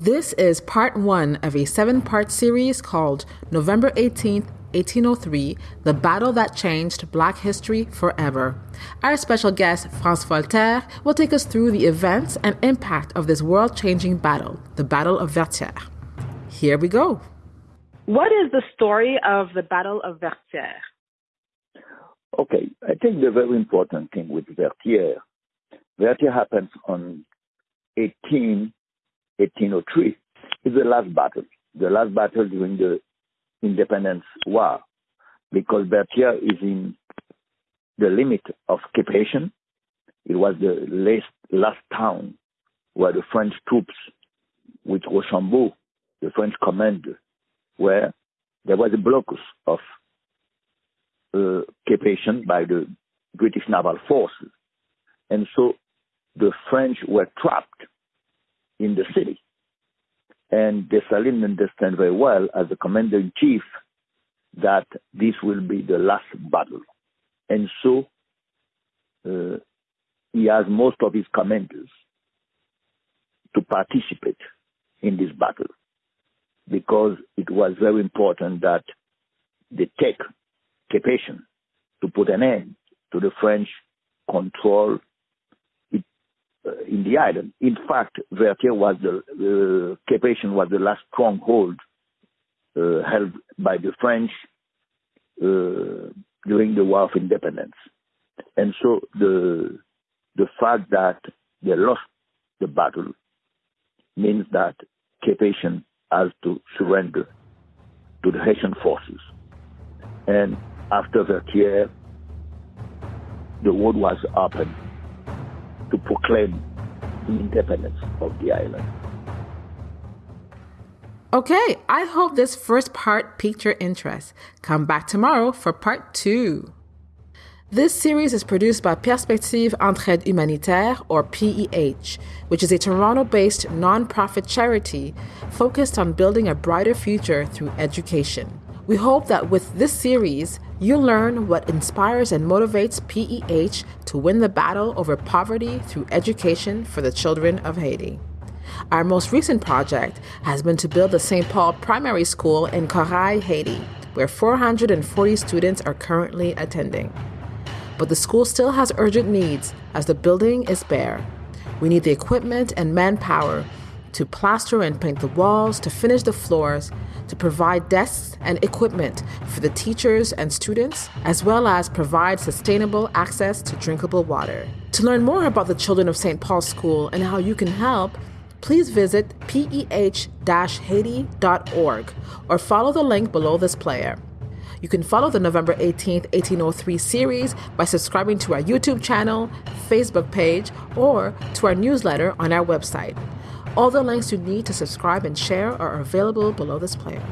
This is part one of a seven part series called November 18th, 1803 The Battle That Changed Black History Forever. Our special guest, Frantz Voltaire, will take us through the events and impact of this world changing battle, the Battle of Vertières. Here we go. What is the story of the Battle of Vertières? Okay, I think the very important thing with Vertières, Vertières happens on 18 1803 is the last battle, the last battle during the independence war, because Vertières is in the limit of occupation. It was the last, last town where the French troops with Rochambeau, the French commander, where there was a blocus of uh, by the British naval forces. And so the French were trapped in the city. And Dessalines understand very well as the commander in chief that this will be the last battle. And so uh, he has most of his commanders to participate in this battle because it was very important that they take occupation to put an end to the French control in the island. In fact, Vertières was the uh, Cap-Haïtien was the last stronghold uh, held by the French uh, during the War of Independence, and so the the fact that they lost the battle means that Cap-Haïtien has to surrender to the Haitian forces, and after Vertières, the road was open to proclaim the independence of the island. Okay, I hope this first part piqued your interest. Come back tomorrow for part two. This series is produced by Perspective Entraide Humanitaire, or PEH, which is a Toronto based nonprofit charity focused on building a brighter future through education. We hope that with this series, you'll learn what inspires and motivates PEH to win the battle over poverty through education for the children of Haiti. Our most recent project has been to build the St. Paul Primary School in Corail, Haiti, where 440 students are currently attending. But the school still has urgent needs as the building is bare. We need the equipment and manpower to plaster and paint the walls, to finish the floors, to provide desks and equipment for the teachers and students, as well as provide sustainable access to drinkable water. To learn more about the children of St. Paul's School and how you can help, please visit peh-haiti.org or follow the link below this player. You can follow the November 18th, 1803 series by subscribing to our YouTube channel, Facebook page, or to our newsletter on our website. All the links you need to subscribe and share are available below this player.